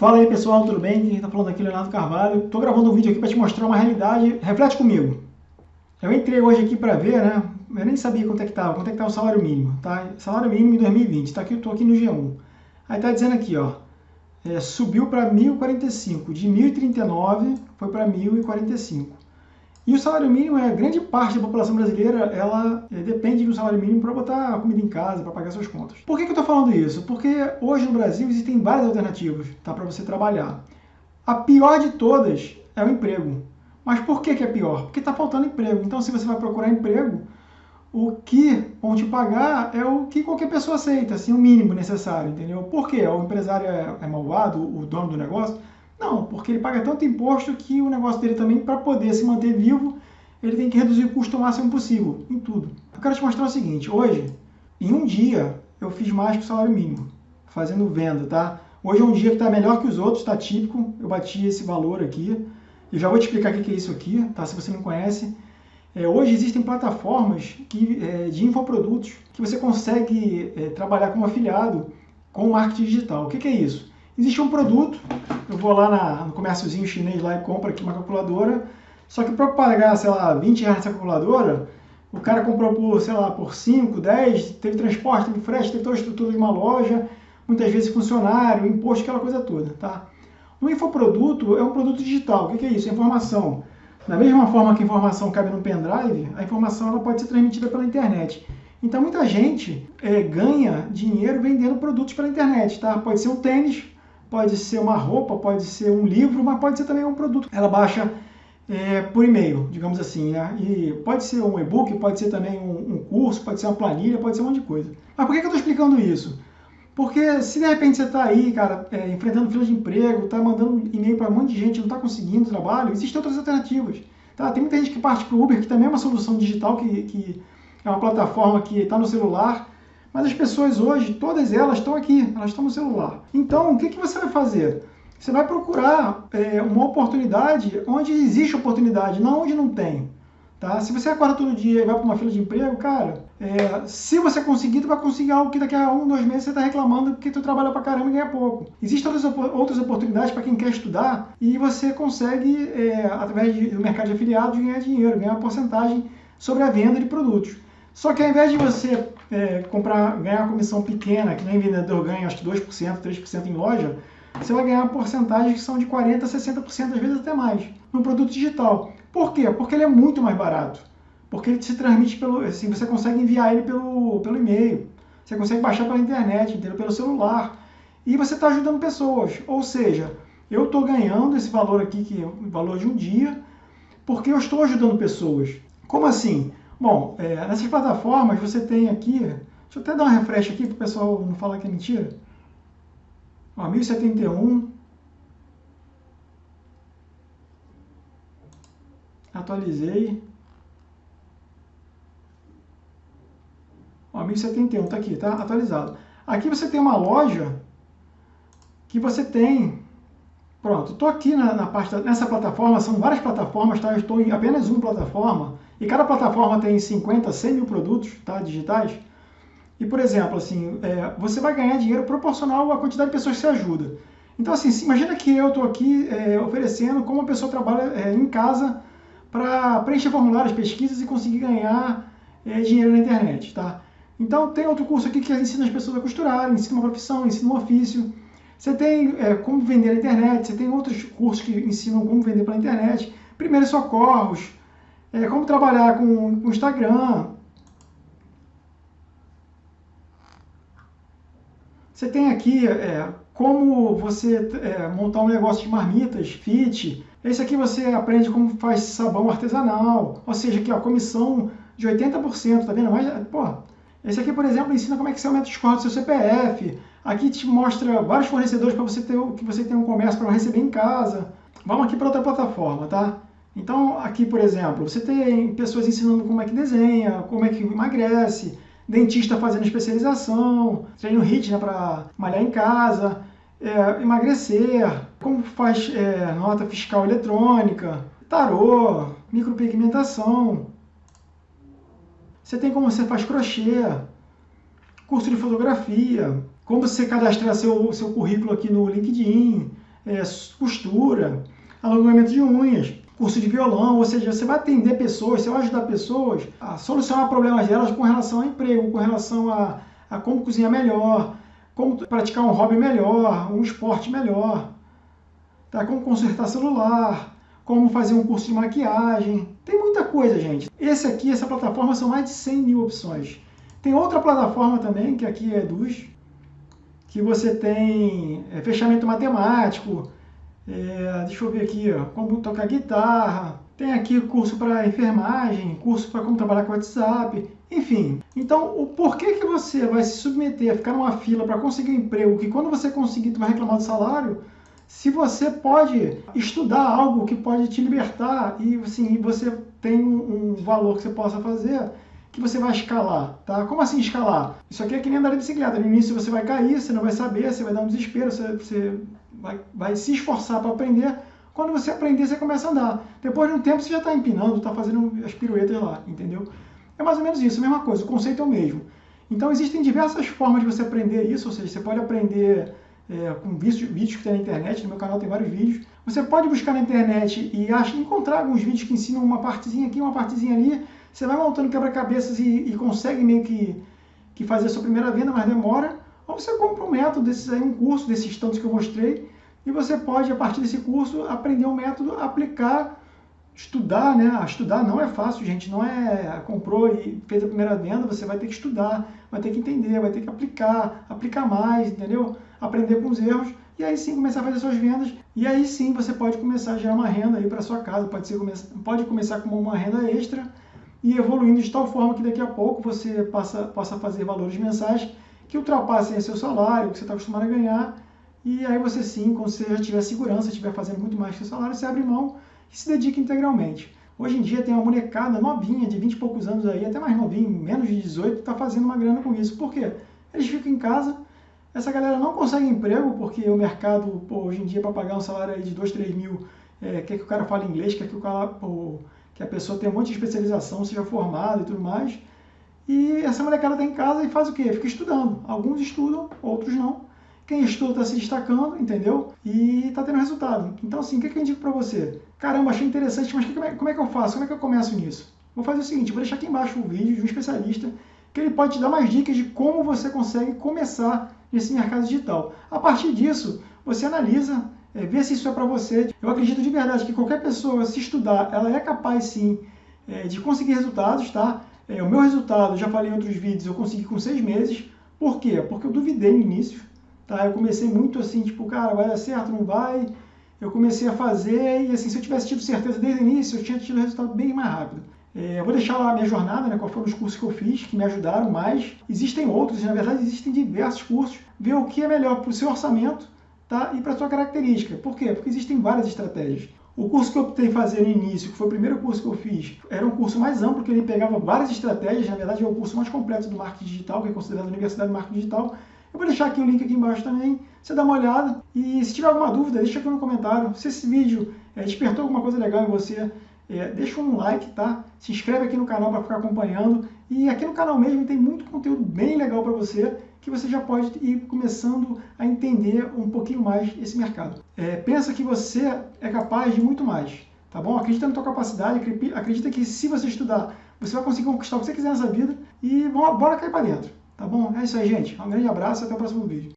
Fala aí pessoal, tudo bem? Quem está falando aqui é Leonardo Carvalho. Estou gravando um vídeo aqui para te mostrar uma realidade. Reflete comigo. Eu entrei hoje aqui para ver, né? Eu nem sabia quanto é que estava, quanto é que estava o salário mínimo, tá? Salário mínimo em 2020, tá aqui, eu estou aqui no G1. Aí tá dizendo aqui, ó, é, subiu para 1.045, de 1.039 foi para 1.045. E o salário mínimo, é grande parte da população brasileira, ela é, depende do salário mínimo para botar comida em casa, para pagar suas contas. Por que, que eu estou falando isso? Porque hoje no Brasil existem várias alternativas tá, para você trabalhar. A pior de todas é o emprego. Mas por que, que é pior? Porque está faltando emprego. Então, se você vai procurar emprego, o que vão te pagar é o que qualquer pessoa aceita, assim, o mínimo necessário, entendeu? Por quê? O empresário é, é malvado, o dono do negócio? Não, porque ele paga tanto imposto que o negócio dele também, para poder se manter vivo, ele tem que reduzir o custo o máximo possível, em tudo. Eu quero te mostrar o seguinte, hoje, em um dia, eu fiz mais que o salário mínimo, fazendo venda, tá? Hoje é um dia que está melhor que os outros, está típico, eu bati esse valor aqui. Eu já vou te explicar o que é isso aqui, tá? Se você não conhece. É, hoje existem plataformas que, é, de infoprodutos que você consegue é, trabalhar como afiliado com marketing digital. O que, que é isso? Existe um produto, eu vou lá na, no comérciozinho chinês lá e compro aqui uma calculadora, só que para pagar, sei lá, 20 reais nessa calculadora, o cara comprou por, sei lá, por 5, 10, teve transporte, teve frete, teve toda a estrutura de uma loja, muitas vezes funcionário, imposto, aquela coisa toda, tá? O infoproduto é um produto digital. O que é isso? É informação. Da mesma forma que a informação cabe no pendrive, a informação ela pode ser transmitida pela internet. Então muita gente é, ganha dinheiro vendendo produtos pela internet, tá? Pode ser um tênis, pode ser uma roupa, pode ser um livro, mas pode ser também um produto. Ela baixa é, por e-mail, digamos assim, né? E pode ser um e-book, pode ser também um, um, curso, pode ser uma planilha, pode ser um monte de coisa. Mas por que, que eu estou explicando isso? Porque se de repente você está aí, cara, é, enfrentando fila de emprego, está mandando e-mail para um monte de gente, não está conseguindo trabalho, existem outras alternativas. Tá? Tem muita gente que parte para o Uber, que também é uma solução digital, que, que é uma plataforma que está no celular, mas as pessoas hoje, todas elas estão aqui, elas estão no celular. Então, o que, que você vai fazer? Você vai procurar é, uma oportunidade onde existe oportunidade, não onde não tem. Tá? Se você acorda todo dia e vai para uma fila de emprego, cara, é, se você conseguir, tu vai conseguir algo que daqui a um, dois meses você está reclamando porque tu trabalha para caramba e ganha pouco. Existem outras, outras oportunidades para quem quer estudar e você consegue, é, através do mercado de afiliados, ganhar dinheiro, ganhar uma porcentagem sobre a venda de produtos. Só que ao invés de você é, comprar, ganhar comissão pequena, que nem vendedor ganha acho que 2%, 3% em loja, você vai ganhar porcentagens que são de 40%, 60%, às vezes até mais, no produto digital. Por quê? Porque ele é muito mais barato. Porque ele se transmite pelo. Assim, você consegue enviar ele pelo, pelo e-mail. Você consegue baixar pela internet, entendeu? pelo celular. E você está ajudando pessoas. Ou seja, eu estou ganhando esse valor aqui, que é o valor de um dia, porque eu estou ajudando pessoas. Como assim? Bom, é, nessas plataformas você tem aqui, deixa eu até dar uma refresh aqui para o pessoal não falar que é mentira. Ó, 1071. Atualizei. Ó, 1071 está aqui, tá atualizado. Aqui você tem uma loja que você tem Pronto, estou aqui na, na parte da, nessa plataforma, são várias plataformas, tá? Eu estou em apenas uma plataforma, e cada plataforma tem 50, 100 mil produtos tá? digitais. E, por exemplo, assim, é, você vai ganhar dinheiro proporcional à quantidade de pessoas que você ajuda. Então, assim, imagina que eu estou aqui é, oferecendo como a pessoa trabalha é, em casa para preencher formulários, pesquisas e conseguir ganhar é, dinheiro na internet, tá? Então, tem outro curso aqui que ensina as pessoas a costurar, ensina uma profissão, ensina um ofício. Você tem é, como vender na internet, você tem outros cursos que ensinam como vender pela internet, primeiros socorros, é, como trabalhar com o Instagram. Você tem aqui é, como você é, montar um negócio de marmitas, fit. Esse aqui você aprende como faz sabão artesanal, ou seja, aqui ó, comissão de 80%, tá vendo? Mas, pô, esse aqui, por exemplo, ensina como é que você aumenta o score do seu CPF, Aqui te mostra vários fornecedores para você ter que você tem um comércio para receber em casa. Vamos aqui para outra plataforma, tá? Então, aqui, por exemplo, você tem pessoas ensinando como é que desenha, como é que emagrece, dentista fazendo especialização, treino HIIT né, para malhar em casa, é, emagrecer, como faz é, nota fiscal eletrônica, tarô, micropigmentação. Você tem como você faz crochê, curso de fotografia, como você cadastrar seu, seu currículo aqui no LinkedIn, é, costura, alongamento de unhas, curso de violão, ou seja, você vai atender pessoas, você vai ajudar pessoas a solucionar problemas delas com relação ao emprego, com relação a, a como cozinhar melhor, como praticar um hobby melhor, um esporte melhor, tá? como consertar celular, como fazer um curso de maquiagem. Tem muita coisa, gente. Esse aqui, essa plataforma, são mais de 100 mil opções. Tem outra plataforma também, que aqui é dos, que você tem é, fechamento matemático, é, deixa eu ver aqui, ó, como tocar guitarra, tem aqui curso para enfermagem, curso para como trabalhar com WhatsApp, enfim. Então, o porquê que você vai se submeter a ficar numa fila para conseguir um emprego, que quando você conseguir, tu vai reclamar do salário, se você pode estudar algo que pode te libertar e assim, você tem um, valor que você possa fazer, que você vai escalar, tá? Como assim escalar? Isso aqui é que nem andar de bicicleta. No início você vai cair, você não vai saber, você vai dar um desespero, você, você vai, vai se esforçar para aprender, quando você aprender, você começa a andar. Depois de um tempo, você já está empinando, está fazendo as piruetas lá, entendeu? É mais ou menos isso, a mesma coisa, o conceito é o mesmo. Então, existem diversas formas de você aprender isso, ou seja, você pode aprender é, com vídeos, vídeos que tem na internet, no meu canal tem vários vídeos. Você pode buscar na internet e acha, encontrar alguns vídeos que ensinam uma partezinha aqui, uma partezinha ali. Você vai montando quebra-cabeças e, e, consegue meio que, que fazer a sua primeira venda, mas demora. Ou você compra um método desses aí, um curso desses tantos que eu mostrei, e você pode, a partir desse curso, aprender um método, aplicar, estudar, né? Estudar não é fácil, gente, não é comprou e fez a primeira venda, você vai ter que estudar, vai ter que entender, vai ter que aplicar, aplicar mais, entendeu? Aprender com os erros e aí sim começar a fazer suas vendas e aí sim você pode começar a gerar uma renda aí para sua casa, pode ser pode começar como uma renda extra e evoluindo de tal forma que daqui a pouco você passa, possa fazer valores mensais que ultrapassem seu salário, que você está acostumado a ganhar e aí você sim, quando você já tiver segurança, estiver fazendo muito mais que o salário, você abre mão e se dedica integralmente. Hoje em dia tem uma molecada novinha, de 20 e poucos anos aí, até mais novinho, menos de 18, está fazendo uma grana com isso. Por quê? Eles ficam em casa, essa galera não consegue emprego, porque o mercado, pô, hoje em dia, para pagar um salário aí de 2, 3 mil, é, quer que o cara fale inglês, quer que, o cara, pô, que a pessoa tenha um monte de especialização, seja formado e tudo mais. E essa molecada está em casa e faz o quê? Fica estudando. Alguns estudam, outros não. Quem estuda está se destacando, entendeu? E está tendo resultado. Então, assim, o que, que eu indico para você? Caramba, achei interessante, mas como é, como é que eu faço? Como é que eu começo nisso? Vou fazer o seguinte, vou deixar aqui embaixo um vídeo de um especialista que ele pode te dar mais dicas de como você consegue começar nesse mercado digital. A partir disso, você analisa, é, vê se isso é para você. Eu acredito de verdade que qualquer pessoa, se estudar, ela é capaz sim é, de conseguir resultados, tá? É, o meu resultado, já falei em outros vídeos, eu consegui com seis meses. Por quê? Porque eu duvidei no início. Tá? Eu comecei muito assim, tipo, cara, vai dar certo, não vai? Eu comecei a fazer e assim, se eu tivesse tido certeza desde o início, eu tinha tido resultado bem mais rápido. É, eu vou deixar lá a minha jornada, né, quais foram os cursos que eu fiz, que me ajudaram mais. Existem outros, na verdade existem diversos cursos. Ver o que é melhor para o seu orçamento tá, e para a sua característica. Por quê? Porque existem várias estratégias. O curso que eu optei fazer no início, que foi o primeiro curso que eu fiz, era um curso mais amplo, que ele pegava várias estratégias, na verdade é o curso mais completo do marketing digital, que é considerado Universidade de Marketing Digital, eu vou deixar aqui o link aqui embaixo também, você dá uma olhada. E se tiver alguma dúvida, deixa aqui no comentário. Se esse vídeo é, despertou alguma coisa legal em você, é, deixa um like, tá? Se inscreve aqui no canal para ficar acompanhando. E aqui no canal mesmo tem muito conteúdo bem legal para você, que você já pode ir começando a entender um pouquinho mais esse mercado. É, pensa que você é capaz de muito mais, tá bom? Acredita na tua capacidade, acredita que se você estudar, você vai conseguir conquistar o que você quiser nessa vida e bora cair para dentro. Tá bom? É isso aí, gente. Um grande abraço e até o próximo vídeo.